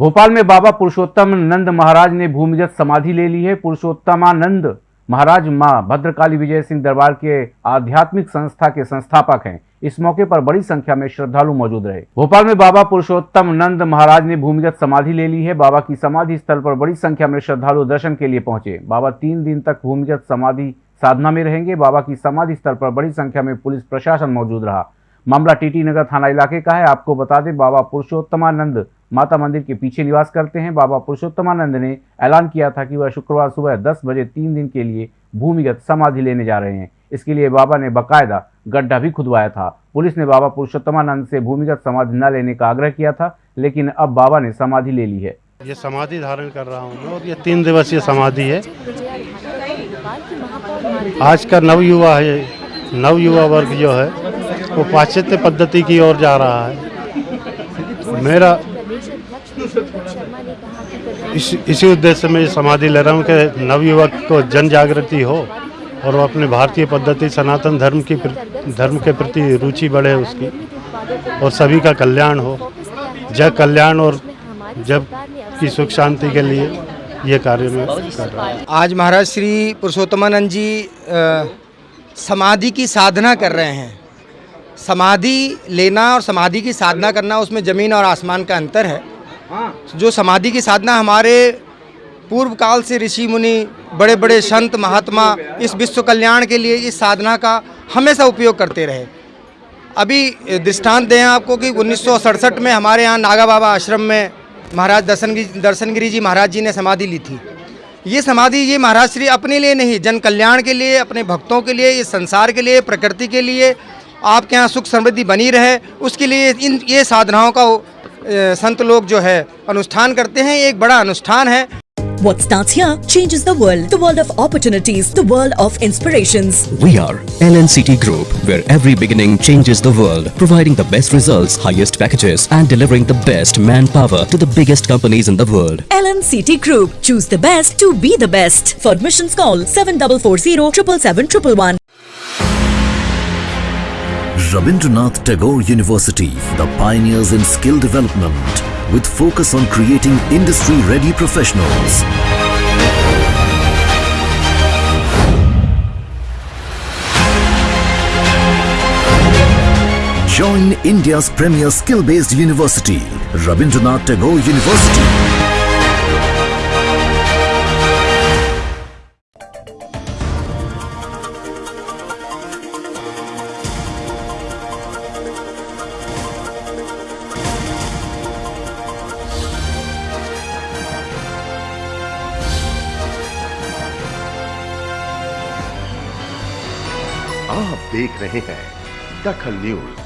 भोपाल में बाबा पुरुषोत्तम नंद महाराज ने भूमिगत समाधि ले ली है। पुरुषोत्तमानंद महाराज माँ भद्रकाली विजय सिंह दरबार के आध्यात्मिक संस्था के संस्थापक हैं। इस मौके पर बड़ी संख्या में श्रद्धालु मौजूद रहे। भोपाल में बाबा पुरुषोत्तम नंद महाराज ने भूमिगत समाधि ले ली है। बाबा की समाधि स्थल पर बड़ी संख्या में श्रद्धालु दर्शन के लिए पहुँचे। बाबा तीन दिन तक भूमिगत समाधि साधना में रहेंगे। बाबा की समाधि स्थल पर बड़ी संख्या में पुलिस प्रशासन मौजूद रहा। मामला टीटी नगर थाना इलाके का है। आपको बता दें, बाबा पुरुषोत्तमानंद माता मंदिर के पीछे निवास करते हैं। बाबा पुरुषोत्तमानंद ने ऐलान किया था कि वह शुक्रवार सुबह 10 बजे तीन दिन के लिए भूमिगत समाधि लेने जा रहे हैं। इसके लिए बाबा ने बकायदा गड्ढा भी खुदवाया था। पुलिस ने बाबा पुरुषोत्तमानंद से भूमिगत समाधि न लेने का आग्रह किया था, लेकिन अब बाबा ने समाधि ले ली है। ये समाधि धारण कर रहा हूँ और ये तीन दिवसीय समाधि है। आज का नव युवा है नव युवा वर्ग जो है, वो पाश्चात्य पद्धति की ओर जा रहा है। मेरा इस इसी उद्देश्य में ये समाधि ले रहा हूँ कि नवयुवक को जन जागृति हो और वो अपने भारतीय पद्धति सनातन धर्म की धर्म के प्रति रुचि बढ़े उसकी और सभी का कल्याण हो। जग कल्याण और जब की सुख शांति के लिए ये कार्य में कर रहा हूँ। आज महाराज श्री पुरुषोत्तमानंद जी समाधि की साधना कर रहे हैं। समाधि लेना और समाधि की साधना करना उसमें ज़मीन और आसमान का अंतर है। जो समाधि की साधना हमारे पूर्व काल से ऋषि मुनि बड़े बड़े संत, महात्मा इस विश्व कल्याण के लिए इस साधना का हमेशा उपयोग करते रहे। अभी दृष्टांत दें आपको कि उन्नीस सौ सड़सठ में हमारे यहाँ नागा बाबा आश्रम में महाराज दर्शनगिरी दर्शनगिरी जी महाराज जी ने समाधि ली थी। ये समाधि ये महाराज श्री अपने लिए नहीं, जन कल्याण के लिए, अपने भक्तों के लिए, इस संसार के लिए, प्रकृति के लिए, आपके यहाँ सुख समृद्धि बनी रहे, उसके लिए इन, ये साधनाओं का संत लोग जो है अनुष्ठान करते हैं ये एक बड़ा अनुष्ठान है What starts here changes the world. The world of opportunities, the world of inspirations. We are LNCT Group, where every beginning changes the world, providing the best results, highest packages, and delivering the best manpower to the biggest companies in the world. LNCT Group. Choose the best to be the best. For admissions, call 7440 777 Rabindranath Tagore University, the pioneers in skill development, with focus on creating industry-ready professionals. Join India's premier skill-based university, Rabindranath Tagore University. आप देख रहे हैं दखल news.